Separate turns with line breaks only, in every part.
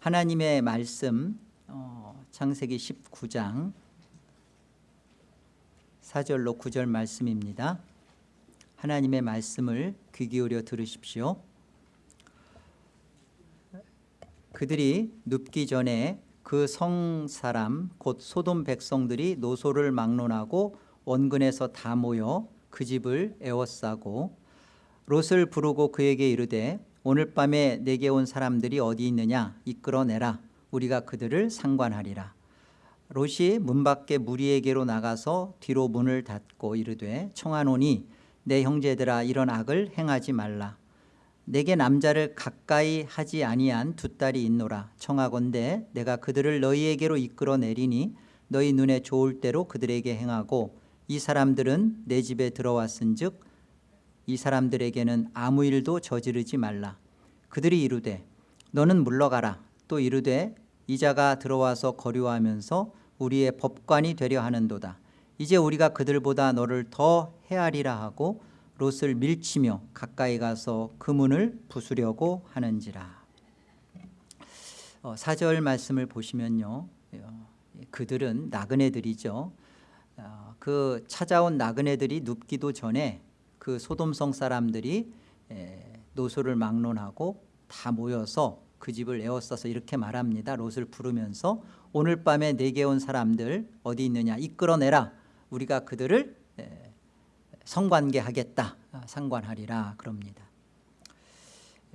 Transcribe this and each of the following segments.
하나님의 말씀 어, 창세기 19장 4절로 9절 말씀입니다. 하나님의 말씀을 귀 기울여 들으십시오. 그들이 눕기 전에 그 성 사람 곧 소돔 백성들이 노소를 막론하고 원근에서 다 모여 그 집을 에워싸고 롯을 부르고 그에게 이르되 오늘 밤에 내게 온 사람들이 어디 있느냐? 이끌어내라. 우리가 그들을 상관하리라. 롯이 문 밖에 무리에게로 나가서 뒤로 문을 닫고 이르되 청하노니 내 형제들아 이런 악을 행하지 말라. 내게 남자를 가까이 하지 아니한 두 딸이 있노라. 청하건대 내가 그들을 너희에게로 이끌어내리니 너희 눈에 좋을 대로 그들에게 행하고 이 사람들은 내 집에 들어왔은 즉 이 사람들에게는 아무 일도 저지르지 말라. 그들이 이르되 너는 물러가라. 또 이르되 이자가 들어와서 거류하면서 우리의 법관이 되려 하는도다. 이제 우리가 그들보다 너를 더 헤아리라 하고 롯을 밀치며 가까이 가서 그 문을 부수려고 하는지라. 어, 4절 말씀을 보시면요. 어, 그들은 나그네들이죠. 어, 그 찾아온 나그네들이 눕기도 전에 그 소돔성 사람들이 노소를 막론하고 다 모여서 그 집을 에워싸서 이렇게 말합니다. 롯을 부르면서 오늘 밤에 내게 온 사람들 어디 있느냐? 이끌어내라. 우리가 그들을 성관계하겠다. 상관하리라. 그럽니다.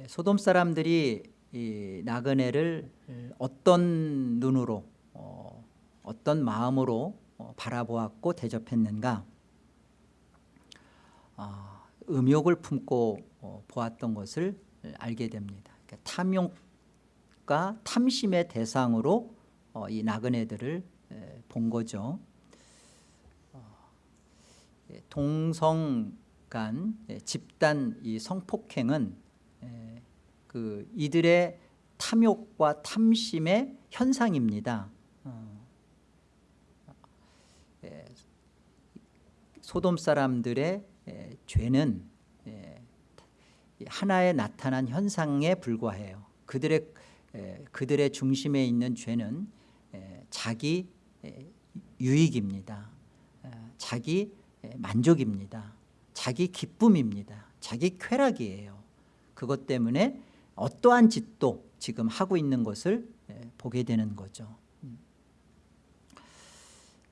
소돔 사람들이 이 나그네를 어떤 눈으로 어, 어떤 마음으로 어, 바라보았고 대접했는가? 어, 음욕을 품고 어, 보았던 것을 알게 됩니다 그러니까 탐욕과 탐심의 대상으로 어, 이 나그네들을 에, 본 거죠 어, 예, 동성 간 예, 집단 이 성폭행은 에, 그 이들의 탐욕과 탐심의 현상입니다 어. 예, 소돔 사람들의 죄는 하나의 나타난 현상에 불과해요. 그들의, 그들의 중심에 있는 죄는 자기 유익입니다. 자기 만족입니다. 자기 기쁨입니다. 자기 쾌락이에요. 그것 때문에 어떠한 짓도 지금 하고 있는 것을 보게 되는 거죠.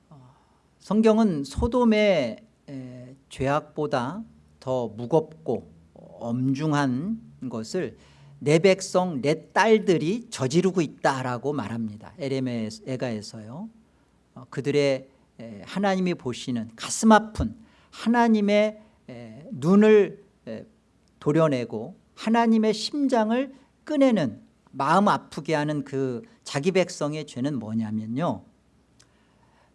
어, 성경은 소돔의 죄악보다 더 무겁고 엄중한 것을 내 백성 내 딸들이 저지르고 있다라고 말합니다. 에레메에가에서요. 어, 그들의 하나님이 보시는 가슴 아픈 하나님의 눈을 도려내고 하나님의 심장을 꺼내는 마음 아프게 하는 그 자기 백성의 죄는 뭐냐면요.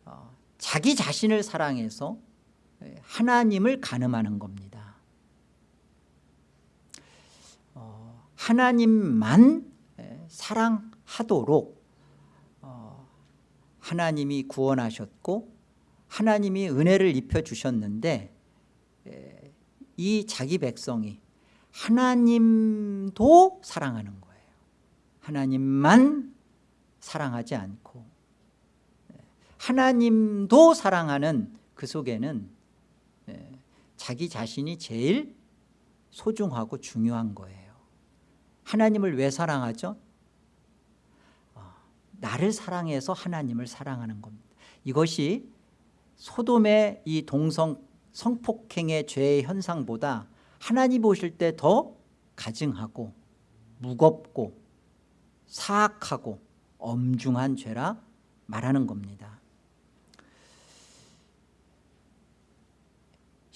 어, 자기 자신을 사랑해서 하나님을 가늠하는 겁니다. 어, 하나님만 사랑하도록 어, 하나님이 구원하셨고 하나님이 은혜를 입혀주셨는데 이 자기 백성이 하나님도 사랑하는 거예요. 하나님만 사랑하지 않고 하나님도 사랑하는 그 속에는 자기 자신이 제일 소중하고 중요한 거예요. 하나님을 왜 사랑하죠? 어, 나를 사랑해서 하나님을 사랑하는 겁니다. 이것이 소돔의 이 동성 성폭행의 죄의 현상보다 하나님 보실 때 더 가증하고 무겁고 사악하고 엄중한 죄라 말하는 겁니다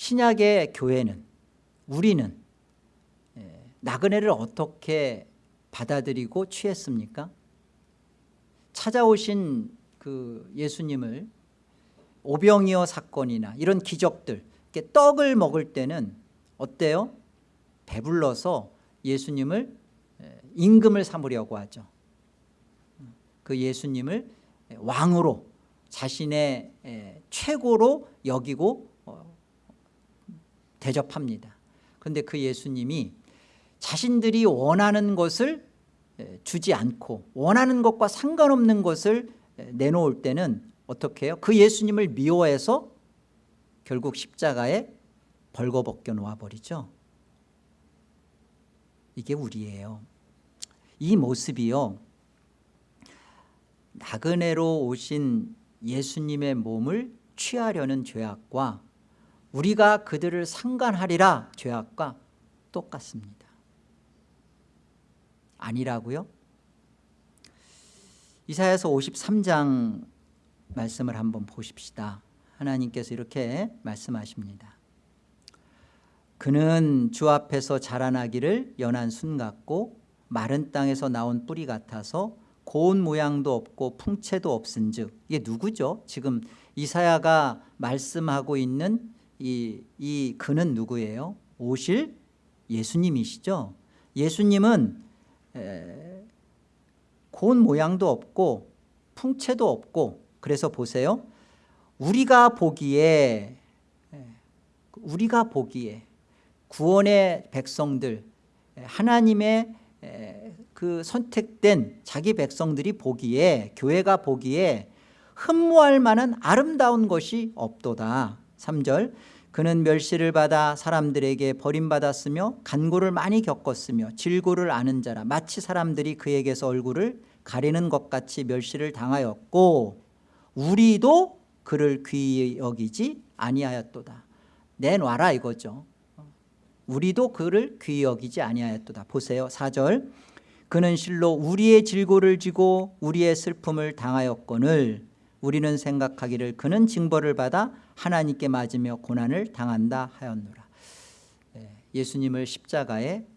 신약의 교회는 우리는 예, 나그네를 어떻게 받아들이고 취했습니까? 찾아오신 그 예수님을 오병이어 사건이나 이런 기적들 떡을 먹을 때는 어때요? 배불러서 예수님을 임금을 삼으려고 하죠 그 예수님을 왕으로 자신의 최고로 여기고 어, 대접합니다. 그런데 그 예수님이 자신들이 원하는 것을 에, 주지 않고 원하는 것과 상관없는 것을 에, 내놓을 때는 어떻게 해요? 그 예수님을 미워해서 결국 십자가에 벌거벗겨 놓아버리죠. 이게 우리예요. 이 모습이요. 나그네로 오신 예수님의 몸을 취하려는 죄악과 우리가 그들을 상관하리라 죄악과 똑같습니다 아니라고요? 이사야서 53장 말씀을 한번 보십시다 하나님께서 이렇게 말씀하십니다 그는 주 앞에서 자라나기를 연한 순 같고 마른 땅에서 나온 뿌리 같아서 고운 모양도 없고 풍채도 없은 즉 이게 누구죠? 지금 이사야가 말씀하고 있는 이, 이 그는 누구예요? 오실 예수님이시죠? 예수님은 에, 고운 모양도 없고 풍채도 없고 그래서 보세요. 우리가 보기에 우리가 보기에 구원의 백성들 하나님의 그 선택된 자기 백성들이 보기에 교회가 보기에 흠모할 만한 아름다운 것이 없도다. 3절 그는 멸시를 받아 사람들에게 버림받았으며 간고를 많이 겪었으며 질고를 아는 자라. 마치 사람들이 그에게서 얼굴을 가리는 것 같이 멸시를 당하였고 우리도 그를 귀히 여기지 아니하였도다. 내놔라 이거죠. 우리도 그를 귀히 여기지 아니하였도다. 보세요. 4절. 그는 실로 우리의 질고를 지고 우리의 슬픔을 당하였거늘 우리는 생각하기를 그는 징벌을 받아 하나님께 맞으며 고난을 당한다 하였노라. 네, 예수님을 십자가에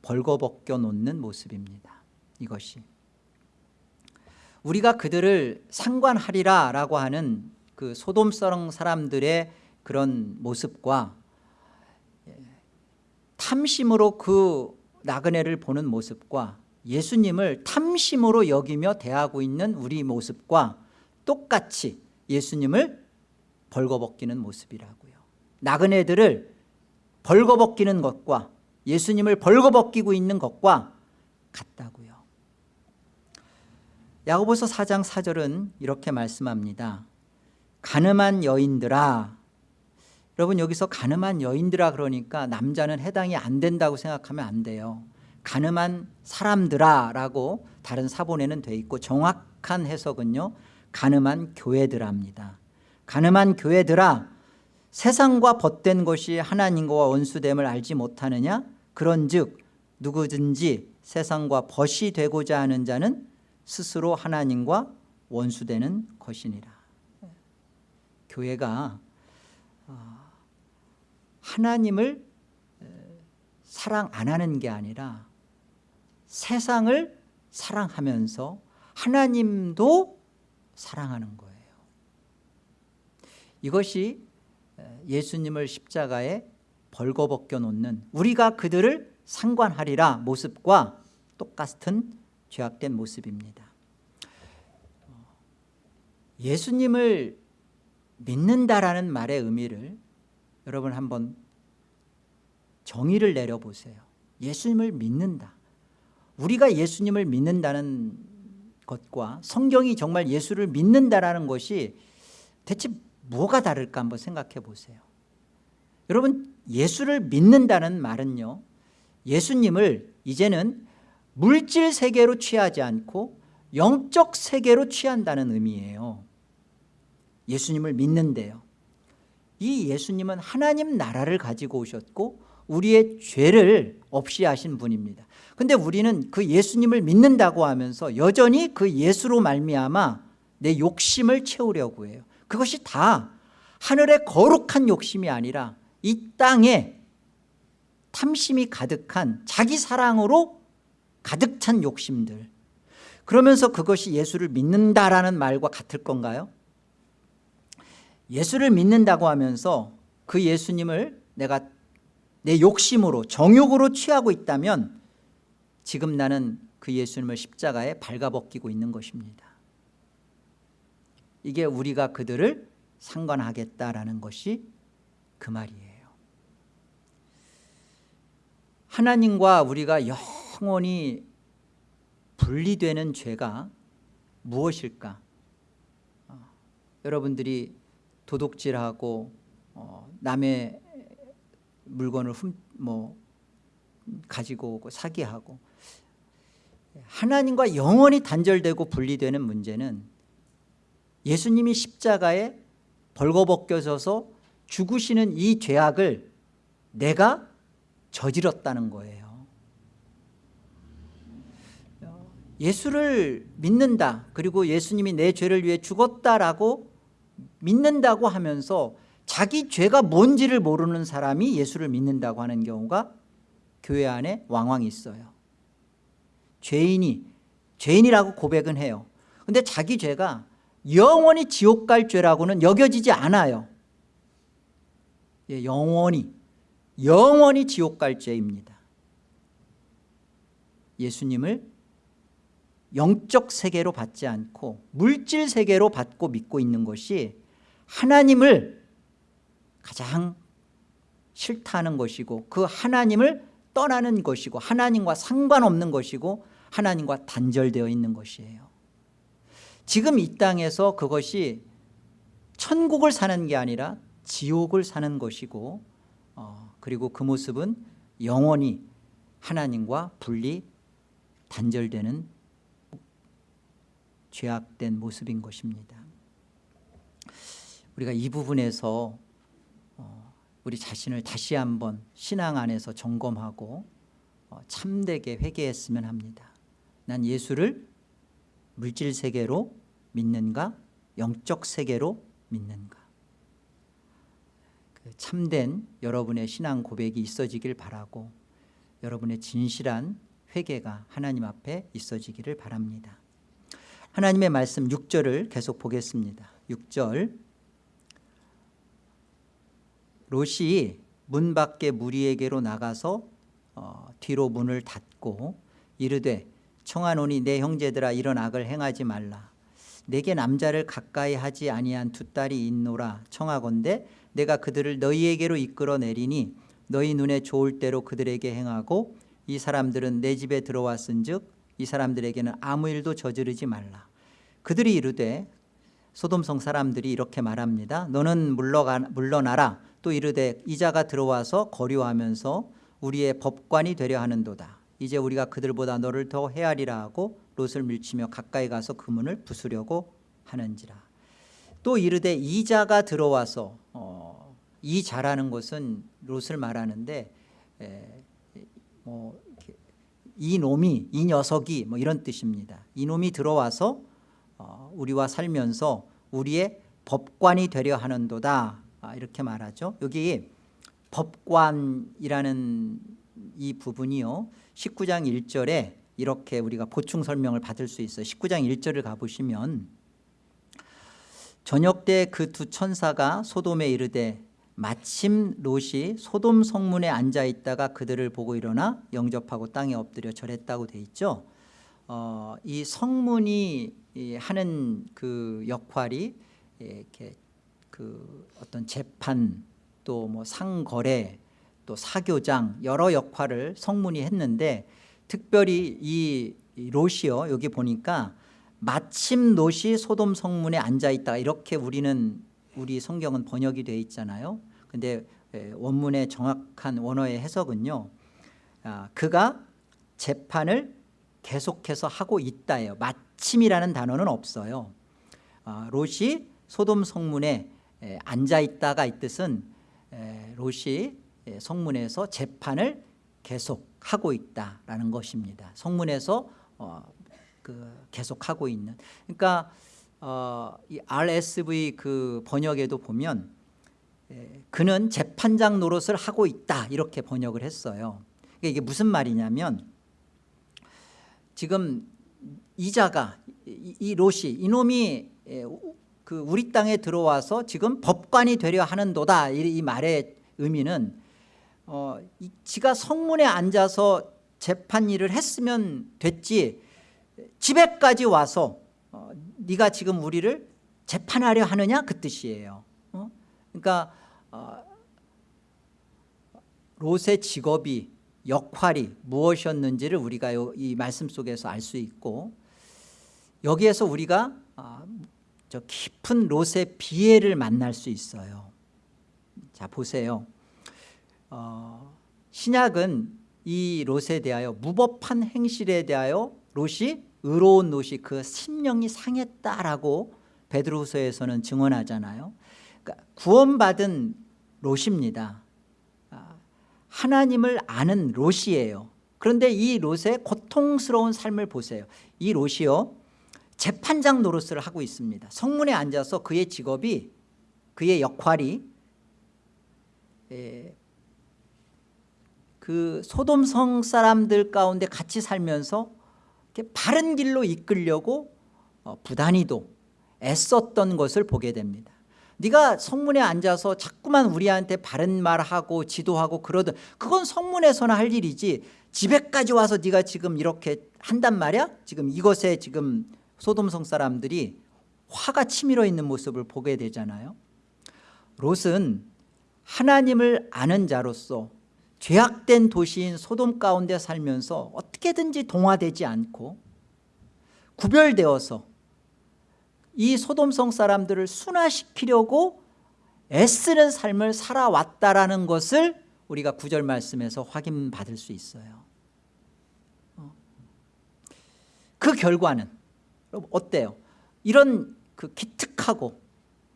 벌거벗겨 놓는 모습입니다. 이것이 우리가 그들을 상관하리라 라고 하는 그 소돔성 사람들의 그런 모습과 탐심으로 그 나그네를 보는 모습과 예수님을 탐심으로 여기며 대하고 있는 우리 모습과 똑같이 예수님을 벌거벗기는 모습이라고요. 나그네들을 벌거벗기는 것과 예수님을 벌거벗기고 있는 것과 같다고요. 야고보서 4장 4절은 이렇게 말씀합니다. 가늠한 여인들아. 여러분 여기서 가늠한 여인들아 그러니까 남자는 해당이 안 된다고 생각하면 안 돼요. 가늠한 사람들아 라고 다른 사본에는 돼 있고 정확한 해석은요 가늠한 교회들합니다. 가늠한 교회들아 세상과 벗된 것이 하나님과 원수됨을 알지 못하느냐? 그런 즉 누구든지 세상과 벗이 되고자 하는 자는 스스로 하나님과 원수되는 것이니라. 교회가 어, 하나님을 사랑 안 하는 게 아니라 세상을 사랑하면서 하나님도 사랑하는 거예요. 이것이 예수님을 십자가에 벌거벗겨 놓는 우리가 그들을 상관하리라 모습과 똑같은 죄악된 모습입니다. 예수님을 믿는다라는 말의 의미를 여러분 한번 정의를 내려보세요. 예수님을 믿는다. 우리가 예수님을 믿는다는 것과 성경이 정말 예수를 믿는다라는 것이 대체 뭐가 다를까 한번 생각해 보세요. 여러분 예수를 믿는다는 말은요 예수님을 이제는 물질 세계로 취하지 않고 영적 세계로 취한다는 의미예요. 예수님을 믿는데요. 이 예수님은 하나님 나라를 가지고 오셨고 우리의 죄를 없이 하신 분입니다 근데 우리는 그 예수님을 믿는다고 하면서 여전히 그 예수로 말미암아 내 욕심을 채우려고 해요 그것이 다 하늘의 거룩한 욕심이 아니라 이 땅에 탐심이 가득한 자기 사랑으로 가득 찬 욕심들 그러면서 그것이 예수를 믿는다라는 말과 같을 건가요? 예수를 믿는다고 하면서 그 예수님을 내가 내 욕심으로 정욕으로 취하고 있다면 지금 나는 그 예수님을 십자가에 발가벗기고 있는 것입니다 이게 우리가 그들을 상관하겠다라는 것이 그 말이에요 하나님과 우리가 영원히 분리되는 죄가 무엇일까? 어, 여러분들이 도둑질하고 어, 남의 물건을 훔, 뭐 가지고 오고 사기하고 하나님과 영원히 단절되고 분리되는 문제는 예수님이 십자가에 벌거벗겨져서 죽으시는 이 죄악을 내가 저질렀다는 거예요. 예수를 믿는다 그리고 예수님이 내 죄를 위해 죽었다라고 믿는다고 하면서 자기 죄가 뭔지를 모르는 사람이 예수를 믿는다고 하는 경우가 교회 안에 왕왕 있어요 죄인이 죄인이라고 고백은 해요. 근데 자기 죄가 영원히 지옥 갈 죄라고는 여겨지지 않아요. 예, 영원히 영원히 지옥 갈 죄입니다. 예수님을 영적 세계로 받지 않고 물질 세계로 받고 믿고 있는 것이 하나님을 가장 싫다는 것이고 그 하나님을 떠나는 것이고 하나님과 상관없는 것이고 하나님과 단절되어 있는 것이에요. 지금 이 땅에서 그것이 천국을 사는 게 아니라 지옥을 사는 것이고 어, 그리고 그 모습은 영원히 하나님과 분리 단절되는 죄악된 모습인 것입니다. 우리가 이 부분에서 어, 우리 자신을 다시 한번 신앙 안에서 점검하고 어, 참되게 회개했으면 합니다 난 예수를 물질 세계로 믿는가? 영적 세계로 믿는가? 그 참된 여러분의 신앙 고백이 있어지길 바라고 여러분의 진실한 회개가 하나님 앞에 있어지기를 바랍니다. 하나님의 말씀 6절을 계속 보겠습니다. 6절. 롯이 문 밖에 무리에게로 나가서 어, 뒤로 문을 닫고 이르되 청하노니 내 형제들아 이런 악을 행하지 말라. 내게 남자를 가까이 하지 아니한 두 딸이 있노라. 청하건대 내가 그들을 너희에게로 이끌어 내리니 너희 눈에 좋을 대로 그들에게 행하고 이 사람들은 내 집에 들어왔은 즉 이 사람들에게는 아무 일도 저지르지 말라. 그들이 이르되 소돔성 사람들이 이렇게 말합니다. 너는 물러가, 물러나라. 또 이르되 이자가 들어와서 거류하면서 우리의 법관이 되려 하는도다 이제 우리가 그들보다 너를 더 헤아리라 하고 롯을 밀치며 가까이 가서 그 문을 부수려고 하는지라. 또 이르되 이자가 들어와서 어, 이자라는 것은 롯을 말하는데 에, 뭐, 이 놈이 이 녀석이 뭐 이런 뜻입니다. 이 놈이 들어와서 어, 우리와 살면서 우리의 법관이 되려 하는도다. 아, 이렇게 말하죠. 여기 법관이라는 이 부분이요. 19장 1절에 이렇게 우리가 보충 설명을 받을 수 있어요. 19장 1절을 가보시면 저녁 때 그 두 천사가 소돔에 이르되 마침 롯이 소돔 성문에 앉아 있다가 그들을 보고 일어나 영접하고 땅에 엎드려 절했다고 돼 있죠. 어, 이 성문이 하는 그 역할이 이렇게 그 어떤 재판 또 뭐 상거래 또 사교장 여러 역할을 성문이 했는데 특별히 이 롯이요. 여기 보니까 마침 롯이 소돔 성문에 앉아 있다. 이렇게 우리는 우리 성경은 번역이 되어 있잖아요. 근데 원문의 정확한 원어의 해석은요. 아, 그가 재판을 계속해서 하고 있다예요. 마침이라는 단어는 없어요. 아, 롯이 소돔 성문에 앉아 있다가 이 뜻은 롯이 성문에서 재판을 계속하고 있다라는 것입니다. 성문에서 어, 그 계속하고 있는. 그러니까 어, 이 RSV 그 번역에도 보면 에, 그는 재판장 노릇을 하고 있다 이렇게 번역을 했어요. 그러니까 이게 무슨 말이냐면 지금 이자가 이, 이 롯이 이놈이 에, 그 우리 땅에 들어와서 지금 법관이 되려 하는 도다 이, 이 말의 의미는 어, 이, 지가 성문에 앉아서 재판 일을 했으면 됐지. 집에까지 와서 어, 네가 지금 우리를 재판하려 하느냐? 그 뜻이에요. 어? 그러니까 어, 롯의 직업이 역할이 무엇이었는지를 우리가 요- 이 말씀 속에서 알 수 있고 여기에서 우리가 아, 저 깊은 롯의 비애를 만날 수 있어요. 자 보세요 어, 신약은 이 롯에 대하여 무법한 행실에 대하여 롯이 의로운 롯이 그 심령이 상했다라고 베드로후서에서는 증언하잖아요. 그러니까 구원받은 롯입니다. 아, 하나님을 아는 롯이에요. 그런데 이 롯의 고통스러운 삶을 보세요. 이 롯이요 재판장 노릇을 하고 있습니다. 성문에 앉아서 그의 직업이 그의 역할이 에, 그 소돔성 사람들 가운데 같이 살면서 바른 길로 이끌려고 어, 부단히도 애썼던 것을 보게 됩니다. 네가 성문에 앉아서 자꾸만 우리한테 바른 말하고 지도하고 그러든 그건 성문에서나 할 일이지 집에까지 와서 네가 지금 이렇게 한단 말이야? 지금 이것에 지금 소돔성 사람들이 화가 치밀어 있는 모습을 보게 되잖아요. 롯은 하나님을 아는 자로서 죄악된 도시인 소돔 가운데 살면서 어떻게든지 동화되지 않고 구별되어서 이 소돔성 사람들을 순화시키려고 애쓰는 삶을 살아왔다라는 것을 우리가 구절 말씀에서 확인받을 수 있어요 어. 그 결과는 어때요? 이런 그 기특하고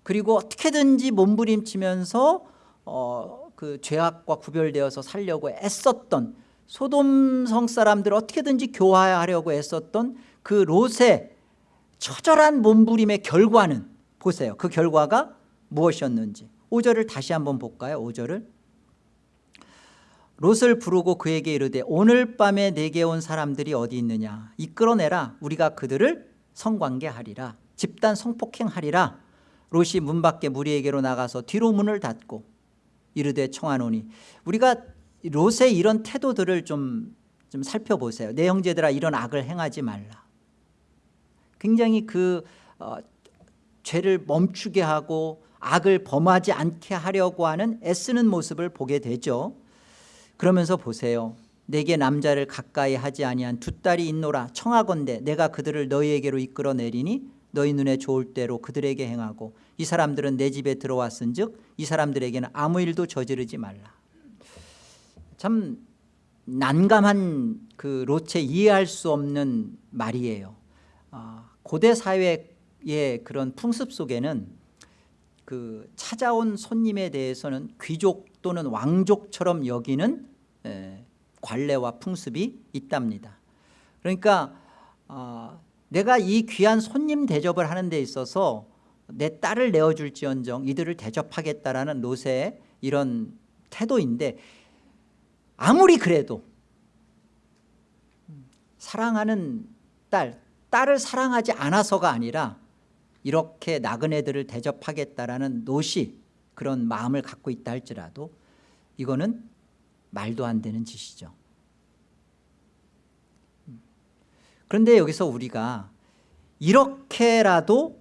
그리고 어떻게든지 몸부림치면서 어, 그 죄악과 구별되어서 살려고 애썼던 소돔성 사람들을 어떻게든지 교화하려고 애썼던 그 롯의 처절한 몸부림의 결과는 보세요. 그 결과가 무엇이었는지. 5절을 다시 한번 볼까요? 5절을. 롯을 부르고 그에게 이르되 오늘 밤에 내게 온 사람들이 어디 있느냐? 이끌어내라. 우리가 그들을 성관계하리라. 집단 성폭행하리라. 롯이 문 밖에 무리에게로 나가서 뒤로 문을 닫고 이르되 청하노니. 우리가 롯의 이런 태도들을 좀, 좀 살펴보세요. 내 형제들아 이런 악을 행하지 말라. 굉장히 그 어, 죄를 멈추게 하고 악을 범하지 않게 하려고 하는 애쓰는 모습을 보게 되죠. 그러면서 보세요. 내게 남자를 가까이 하지 아니한 두 딸이 있노라. 청하건대 내가 그들을 너희에게로 이끌어 내리니 너희 눈에 좋을 대로 그들에게 행하고 이 사람들은 내 집에 들어왔은 즉이 사람들에게는 아무 일도 저지르지 말라 참 난감한 그 롯의 이해할 수 없는 말이에요 아, 고대 사회의 그런 풍습 속에는 그 찾아온 손님에 대해서는 귀족 또는 왕족처럼 여기는 에, 관례와 풍습이 있답니다. 그러니까 어, 내가 이 귀한 손님 대접을 하는 데 있어서 내 딸을 내어줄지언정 이들을 대접하겠다라는 롯의 이런 태도인데 아무리 그래도 사랑하는 딸, 딸을 사랑하지 않아서가 아니라 이렇게 나그네들을 대접하겠다라는 노시 그런 마음을 갖고 있다 할지라도 이거는 말도 안 되는 짓이죠. 그런데 여기서 우리가 이렇게라도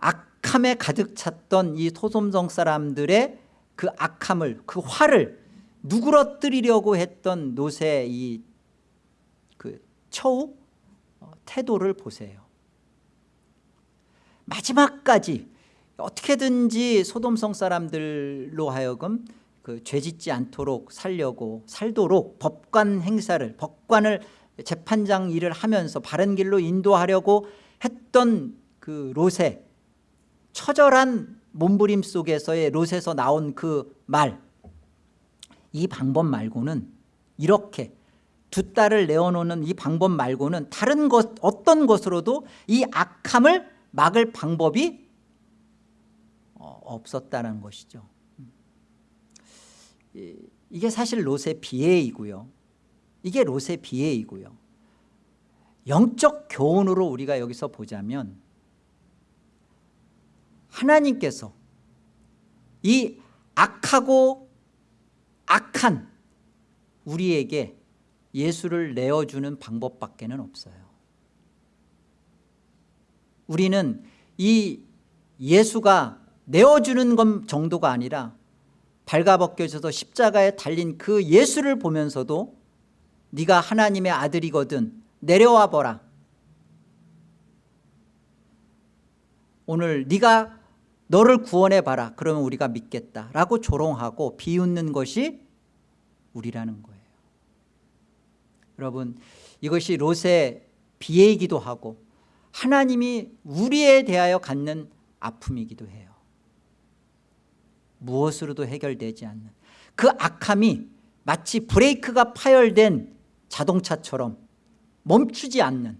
악함에 가득 찼던 이 소돔성 사람들의 그 악함을 그 화를 누그러뜨리려고 했던 노세의 이그 처우 어, 태도를 보세요. 마지막까지 어떻게든지 소돔성 사람들로 하여금 그 죄짓지 않도록 살려고 살도록 법관 행사를 법관을 재판장 일을 하면서 바른 길로 인도하려고 했던 그 롯의 처절한 몸부림 속에서의 롯에서 나온 그 말 이 방법 말고는 이렇게 두 딸을 내어놓는 이 방법 말고는 다른 것 어떤 것으로도 이 악함을 막을 방법이 어, 없었다는 것이죠. 이게 사실 롯의 비애이고요. 이게 롯의 비애이고요. 영적 교훈으로 우리가 여기서 보자면 하나님께서 이 악하고 악한 우리에게 예수를 내어주는 방법밖에 는 없어요. 우리는 이 예수가 내어주는 것 정도가 아니라 발가벗겨져서 십자가에 달린 그 예수를 보면서도 네가 하나님의 아들이거든 내려와 보라. 오늘 네가 너를 구원해 봐라. 그러면 우리가 믿겠다라고 조롱하고 비웃는 것이 우리라는 거예요. 여러분 이것이 롯의 비애이기도 하고 하나님이 우리에 대하여 갖는 아픔이기도 해요. 무엇으로도 해결되지 않는. 그 악함이 마치 브레이크가 파열된 자동차처럼 멈추지 않는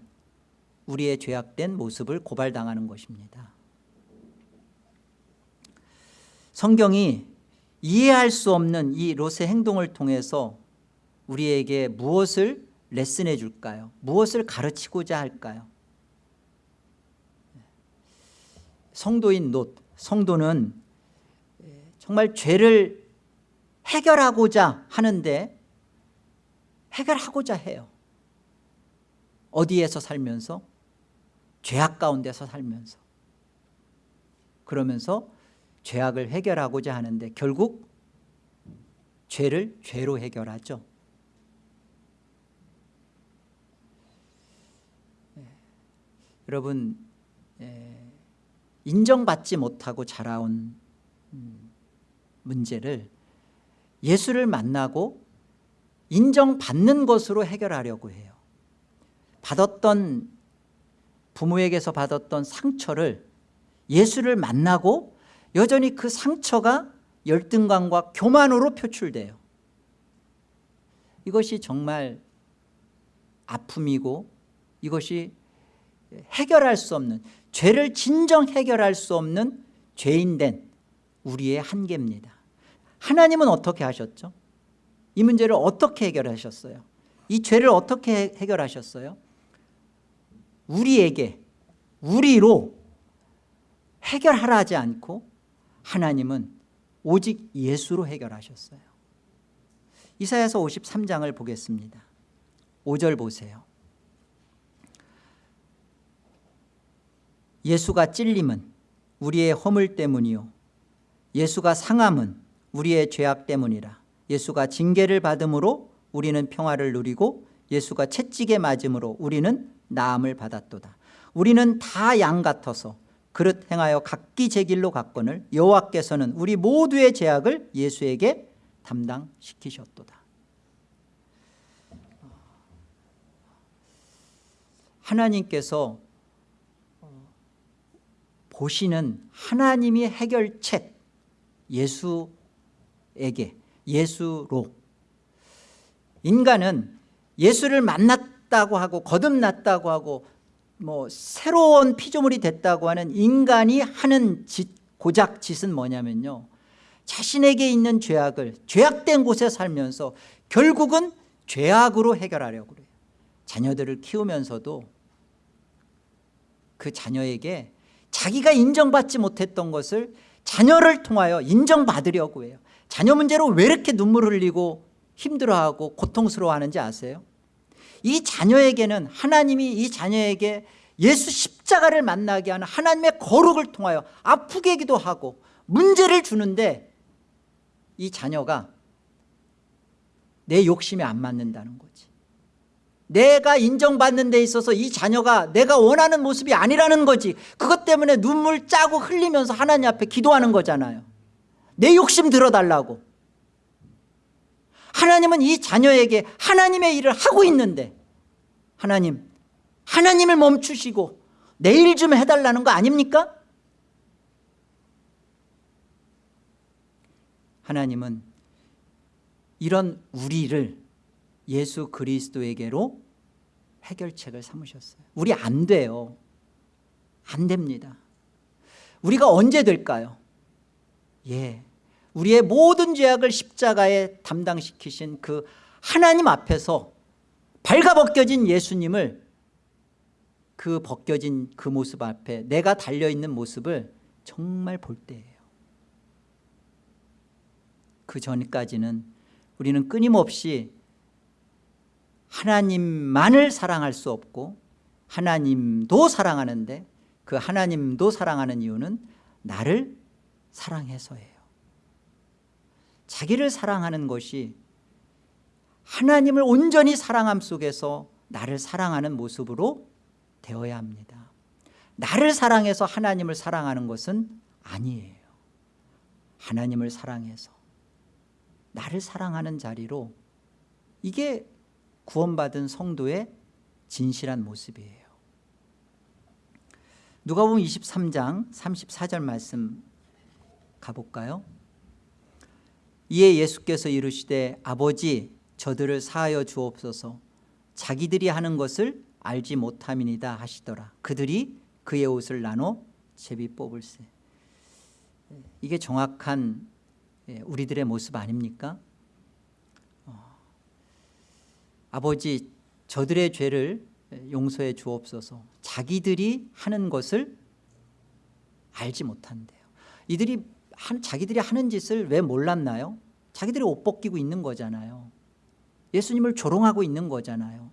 우리의 죄악된 모습을 고발당하는 것입니다 성경이 이해할 수 없는 이 롯의 행동을 통해서 우리에게 무엇을 레슨해 줄까요? 무엇을 가르치고자 할까요? 성도인 롯, 성도는 정말 죄를 해결하고자 하는데 해결하고자 해요 어디에서 살면서? 죄악 가운데서 살면서 그러면서 죄악을 해결하고자 하는데 결국 죄를 죄로 해결하죠. 예. 여러분 예, 인정받지 못하고 자라온 음, 문제를 예수를 만나고 인정받는 것으로 해결하려고 해요. 받았던 부모에게서 받았던 상처를 예수를 만나고 여전히 그 상처가 열등감과 교만으로 표출돼요 이것이 정말 아픔이고 이것이 해결할 수 없는 죄를 진정 해결할 수 없는 죄인된 우리의 한계입니다 하나님은 어떻게 하셨죠? 이 문제를 어떻게 해결하셨어요? 이 죄를 어떻게 해결하셨어요? 우리에게 우리로 해결하라 하지 않고 하나님은 오직 예수로 해결하셨어요. 이사야서 53장을 보겠습니다. 5절 보세요. 예수가 찔림은 우리의 허물 때문이요. 예수가 상함은 우리의 죄악 때문이라. 예수가 징계를 받음으로 우리는 평화를 누리고 예수가 채찍에 맞음으로 우리는 나음을 받았도다. 우리는 다 양 같아서 그릇 행하여 각기 제 길로 갔거늘 여호와께서는 우리 모두의 죄악을 예수에게 담당시키셨도다. 하나님께서 보시는 하나님의 해결책 예수에게 예수로. 인간은 예수를 만났다고 하고 거듭났다고 하고 뭐 새로운 피조물이 됐다고 하는 인간이 하는 짓, 고작 짓은 뭐냐면요. 자신에게 있는 죄악을 죄악된 곳에 살면서 결국은 죄악으로 해결하려고 그래요. 자녀들을 키우면서도 그 자녀에게 자기가 인정받지 못했던 것을 자녀를 통하여 인정받으려고 해요. 자녀 문제로 왜 이렇게 눈물 흘리고 힘들어하고 고통스러워하는지 아세요? 이 자녀에게는 하나님이 이 자녀에게 예수 십자가를 만나게 하는 하나님의 거룩을 통하여 아프게 기도 하고 문제를 주는데 이 자녀가 내 욕심에 안 맞는다는 거지. 내가 인정받는 데 있어서 이 자녀가 내가 원하는 모습이 아니라는 거지. 그것 때문에 눈물 짜고 흘리면서 하나님 앞에 기도하는 거잖아요. 내 욕심 들어달라고 하나님은 이 자녀에게 하나님의 일을 하고 있는데 하나님 하나님을 멈추시고 내일 좀 해달라는 거 아닙니까? 하나님은 이런 우리를 예수 그리스도에게로 해결책을 삼으셨어요 우리 안 돼요 안 됩니다 우리가 언제 될까요? 예, 우리의 모든 죄악을 십자가에 담당시키신 그 하나님 앞에서 발가벗겨진 예수님을 그 벗겨진 그 모습 앞에 내가 달려있는 모습을 정말 볼 때예요. 그 전까지는 우리는 끊임없이 하나님만을 사랑할 수 없고 하나님도 사랑하는데 그 하나님도 사랑하는 이유는 나를 사랑해서예요 자기를 사랑하는 것이 하나님을 온전히 사랑함 속에서 나를 사랑하는 모습으로 되어야 합니다. 나를 사랑해서 하나님을 사랑하는 것은 아니에요. 하나님을 사랑해서 나를 사랑하는 자리로 이게 구원받은 성도의 진실한 모습이에요. 누가 보면 23장 34절 말씀 가볼까요? 이에 예수께서 이르시되 아버지 저들을 사하여 주옵소서. 자기들이 하는 것을 알지 못함이니다 하시더라. 그들이 그의 옷을 나눠 제비 뽑을세. 이게 정확한 예, 우리들의 모습 아닙니까? 어, 아버지 저들의 죄를 용서해 주옵소서. 자기들이 하는 것을 알지 못한대요. 이들이 한, 자기들이 하는 짓을 왜 몰랐나요? 자기들이 옷 벗기고 있는 거잖아요. 예수님을 조롱하고 있는 거잖아요.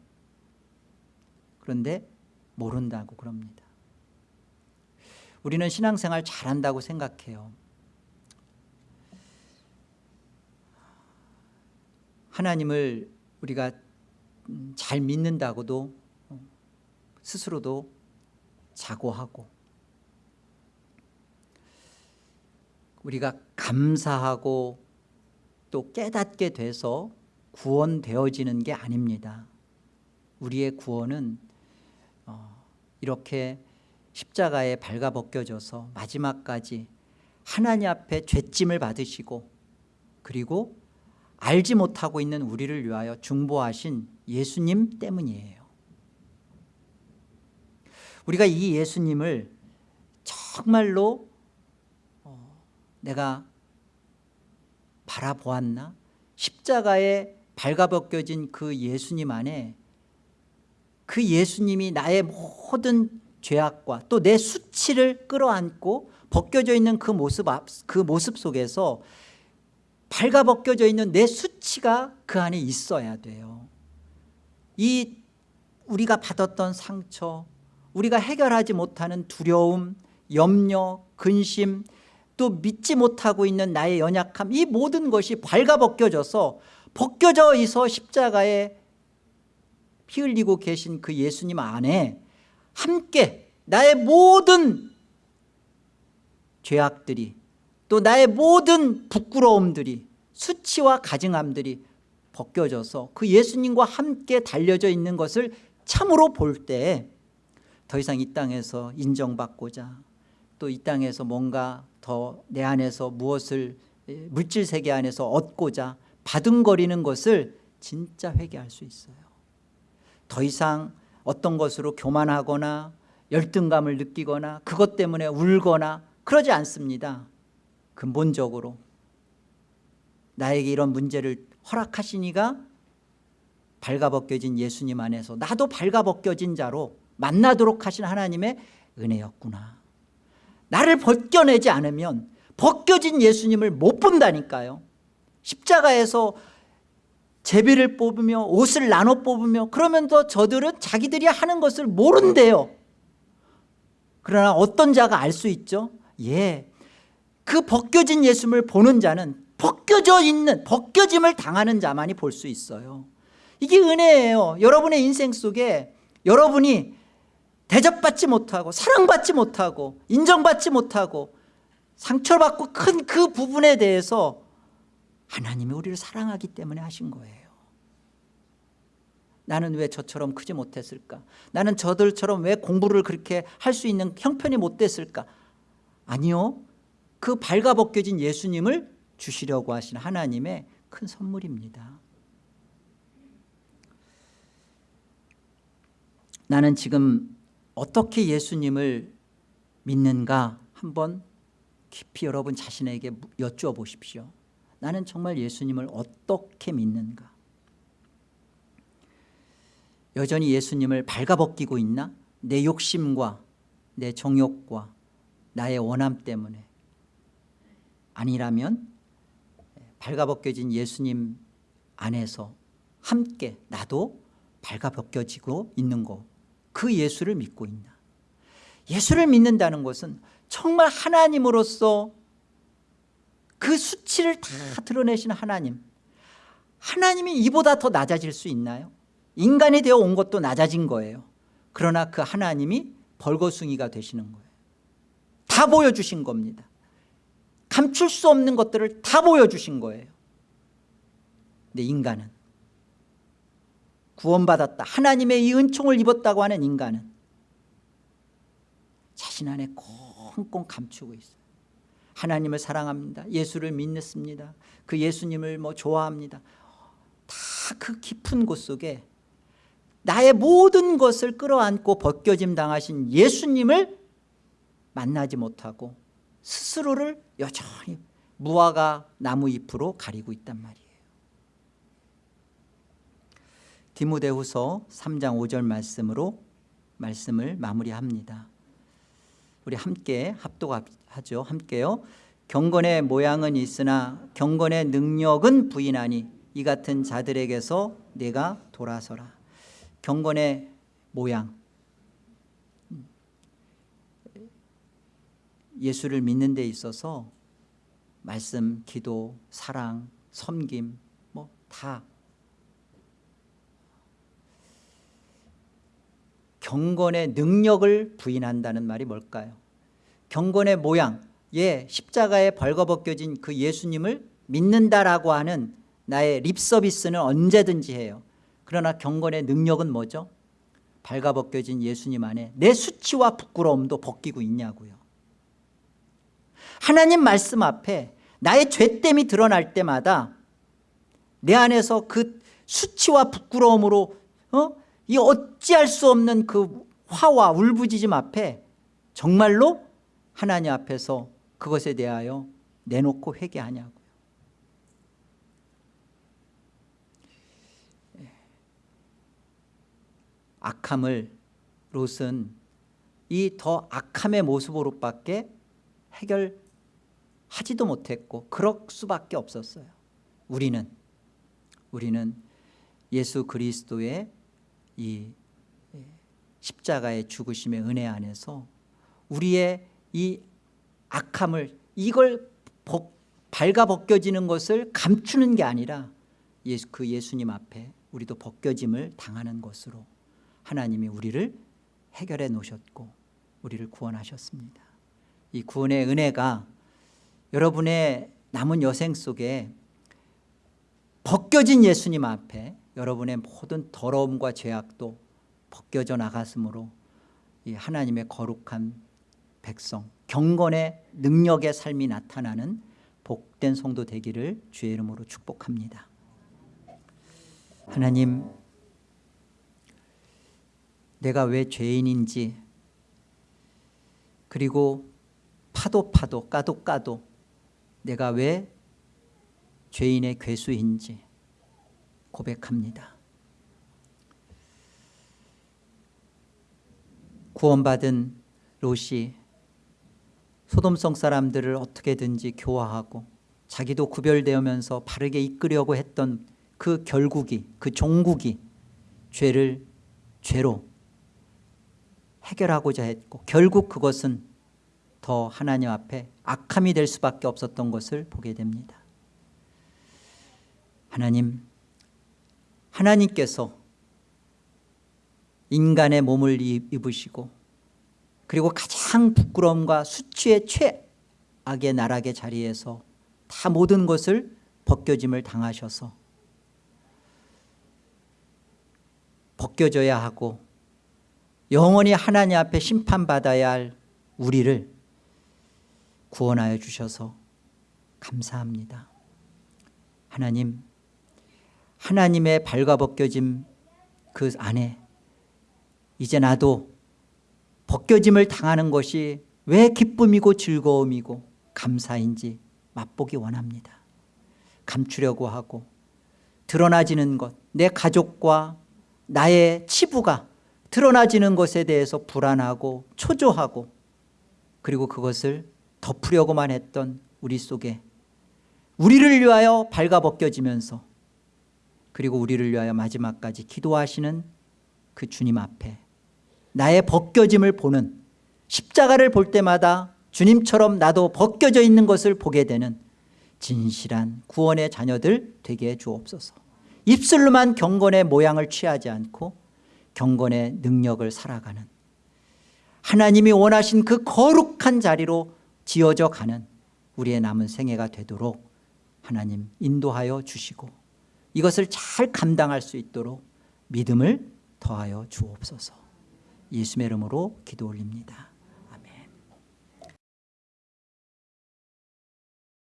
그런데 모른다고 그럽니다. 우리는 신앙생활 잘한다고 생각해요. 하나님을 우리가 잘 믿는다고도 스스로도 자고하고 우리가 감사하고 또 깨닫게 돼서 구원되어지는 게 아닙니다. 우리의 구원은 어, 이렇게 십자가에 발가벗겨져서 마지막까지 하나님 앞에 죄짐을 받으시고 그리고 알지 못하고 있는 우리를 위하여 중보하신 예수님 때문이에요. 우리가 이 예수님을 정말로 어, 내가 바라보았나? 십자가에 발가벗겨진 그 예수님 안에 그 예수님이 나의 모든 죄악과 또 내 수치를 끌어안고 벗겨져 있는 그 모습 앞, 그 모습 속에서 발가벗겨져 있는 내 수치가 그 안에 있어야 돼요. 이 우리가 받았던 상처 우리가 해결하지 못하는 두려움 염려 근심 또 믿지 못하고 있는 나의 연약함 이 모든 것이 발가벗겨져서 벗겨져 있어 십자가에 피 흘리고 계신 그 예수님 안에 함께 나의 모든 죄악들이 또 나의 모든 부끄러움들이 수치와 가증함들이 벗겨져서 그 예수님과 함께 달려져 있는 것을 참으로 볼 때 더 이상 이 땅에서 인정받고자 또 이 땅에서 뭔가 더 내 안에서 무엇을 물질 세계 안에서 얻고자 받은거리는 것을 진짜 회개할 수 있어요. 더 이상 어떤 것으로 교만하거나 열등감을 느끼거나 그것 때문에 울거나 그러지 않습니다. 근본적으로 나에게 이런 문제를 허락하시니가 발가벗겨진 예수님 안에서 나도 발가벗겨진 자로 만나도록 하신 하나님의 은혜였구나 나를 벗겨내지 않으면 벗겨진 예수님을 못 본다니까요. 십자가에서 제비를 뽑으며 옷을 나눠 뽑으며 그러면서 저들은 자기들이 하는 것을 모른대요. 그러나 어떤 자가 알 수 있죠? 예, 그 벗겨진 예수님을 보는 자는 벗겨져 있는 벗겨짐을 당하는 자만이 볼 수 있어요. 이게 은혜예요. 여러분의 인생 속에 여러분이 대접받지 못하고 사랑받지 못하고 인정받지 못하고 상처받고 큰 그 부분에 대해서 하나님이 우리를 사랑하기 때문에 하신 거예요. 나는 왜 저처럼 크지 못했을까? 나는 저들처럼 왜 공부를 그렇게 할 수 있는 형편이 못 됐을까? 아니요. 그 발가벗겨진 예수님을 주시려고 하신 하나님의 큰 선물입니다. 나는 지금 어떻게 예수님을 믿는가 한번 깊이 여러분 자신에게 여쭈어 보십시오. 나는 정말 예수님을 어떻게 믿는가? 여전히 예수님을 발가벗기고 있나? 내 욕심과 내 정욕과 나의 원함 때문에. 아니라면 발가벗겨진 예수님 안에서 함께 나도 발가벗겨지고 있는 거 그 예수를 믿고 있나? 예수를 믿는다는 것은 정말 하나님으로서 그 수치를 다 드러내신 하나님. 하나님이 이보다 더 낮아질 수 있나요? 인간이 되어 온 것도 낮아진 거예요. 그러나 그 하나님이 벌거숭이가 되시는 거예요. 다 보여주신 겁니다. 감출 수 없는 것들을 다 보여주신 거예요. 근데 인간은 구원받았다. 하나님의 이 은총을 입었다고 하는 인간은 자신 안에 꽁꽁 감추고 있어요. 하나님을 사랑합니다. 예수를 믿습니다. 그 예수님을 뭐 좋아합니다. 다 그 깊은 곳 속에 나의 모든 것을 끌어안고 벗겨짐 당하신 예수님을 만나지 못하고 스스로를 여전히 무화과 나무 잎으로 가리고 있단 말이에요 디모데후서 3장 5절 말씀으로 말씀을 마무리합니다. 우리 함께 합독하죠. 함께요. 경건의 모양은 있으나 경건의 능력은 부인하니 이 같은 자들에게서 내가 돌아서라. 경건의 모양. 예수를 믿는 데 있어서 말씀, 기도, 사랑, 섬김 뭐 다 경건의 능력을 부인한다는 말이 뭘까요? 경건의 모양, 예, 십자가에 벌거벗겨진 그 예수님을 믿는다라고 하는 나의 립서비스는 언제든지 해요 그러나 경건의 능력은 뭐죠? 발가벗겨진 예수님 안에 내 수치와 부끄러움도 벗기고 있냐고요 하나님 말씀 앞에 나의 죄됨이 드러날 때마다 내 안에서 그 수치와 부끄러움으로 어? 이 어찌할 수 없는 그 화와 울부짖음 앞에 정말로 하나님 앞에서 그것에 대하여 내놓고 회개하냐고요. 악함을 롯은 이 더 악함의 모습으로밖에 해결하지도 못했고 그럴 수밖에 없었어요. 우리는 우리는 예수 그리스도의 이 십자가의 죽으심의 은혜 안에서 우리의 이 악함을 이걸 벗, 발가 벗겨지는 것을 감추는 게 아니라 예수, 그 예수님 앞에 우리도 벗겨짐을 당하는 것으로 하나님이 우리를 해결해 놓으셨고 우리를 구원하셨습니다. 이 구원의 은혜가 여러분의 남은 여생 속에 벗겨진 예수님 앞에 여러분의 모든 더러움과 죄악도 벗겨져 나갔으므로 이 하나님의 거룩한 백성 경건의 능력의 삶이 나타나는 복된 성도 되기를 주의 이름으로 축복합니다. 하나님 내가 왜 죄인인지 그리고 파도 파도 까도 까도 내가 왜 죄인의 괴수인지 고백합니다. 구원받은 롯이 소돔성 사람들을 어떻게든지 교화하고 자기도 구별되면서 바르게 이끌려고 했던 그 결국이 그 종국이 죄를 죄로 해결하고자 했고 결국 그것은 더 하나님 앞에 악함이 될 수밖에 없었던 것을 보게 됩니다. 하나님 하나님께서 인간의 몸을 입으시고 그리고 가장 부끄러움과 수치의 최악의 나락의 자리에서 다 모든 것을 벗겨짐을 당하셔서 벗겨져야 하고 영원히 하나님 앞에 심판받아야 할 우리를 구원하여 주셔서 감사합니다. 하나님 하나님의 발가벗겨짐 그 안에 이제 나도 벗겨짐을 당하는 것이 왜 기쁨이고 즐거움이고 감사인지 맛보기 원합니다. 감추려고 하고 드러나지는 것 내 가족과 나의 치부가 드러나지는 것에 대해서 불안하고 초조하고 그리고 그것을 덮으려고만 했던 우리 속에 우리를 위하여 발가벗겨지면서 그리고 우리를 위하여 마지막까지 기도하시는 그 주님 앞에 나의 벗겨짐을 보는 십자가를 볼 때마다 주님처럼 나도 벗겨져 있는 것을 보게 되는 진실한 구원의 자녀들 되게 해 주옵소서. 입술로만 경건의 모양을 취하지 않고 경건의 능력을 살아가는 하나님이 원하신 그 거룩한 자리로 지어져 가는 우리의 남은 생애가 되도록 하나님 인도하여 주시고 이것을 잘 감당할 수 있도록 믿음을 더하여 주옵소서. 예수의 이름으로 기도 올립니다